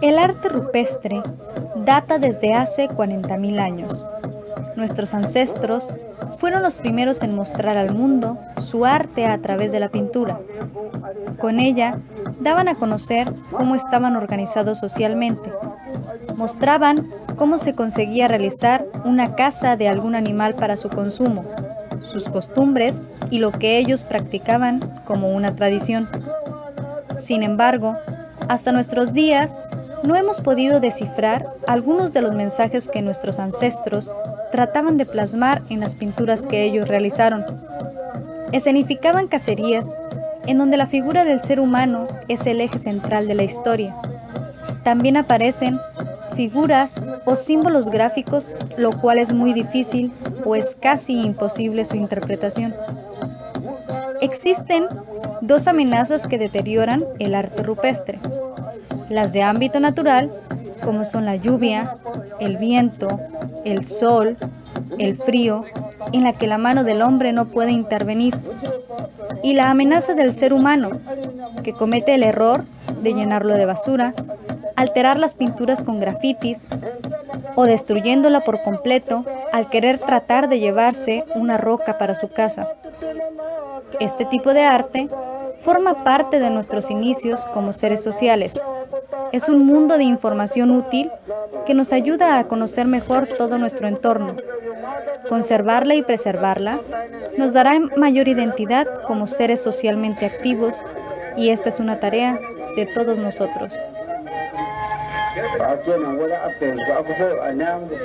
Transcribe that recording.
El arte rupestre data desde hace 40.000 años. Nuestros ancestros fueron los primeros en mostrar al mundo su arte a través de la pintura. Con ella daban a conocer cómo estaban organizados socialmente. Mostraban cómo se conseguía realizar una caza de algún animal para su consumo, sus costumbres y lo que ellos practicaban como una tradición. Sin embargo, hasta nuestros días no hemos podido descifrar algunos de los mensajes que nuestros ancestros trataban de plasmar en las pinturas que ellos realizaron. Escenificaban cacerías en donde la figura del ser humano es el eje central de la historia. También aparecen figuras o símbolos gráficos, lo cual es muy difícil o es casi imposible su interpretación. Existen dos amenazas que deterioran el arte rupestre. Las de ámbito natural, como son la lluvia, el viento, el sol, el frío, en la que la mano del hombre no puede intervenir, y la amenaza del ser humano, que comete el error de llenarlo de basura, alterar las pinturas con grafitis o destruyéndola por completo al querer tratar de llevarse una roca para su casa. Este tipo de arte forma parte de nuestros inicios como seres sociales. Es un mundo de información útil que nos ayuda a conocer mejor todo nuestro entorno. Conservarla y preservarla nos dará mayor identidad como seres socialmente activos y esta es una tarea de todos nosotros. a kenan wani abda yanzu abubuwa a namun da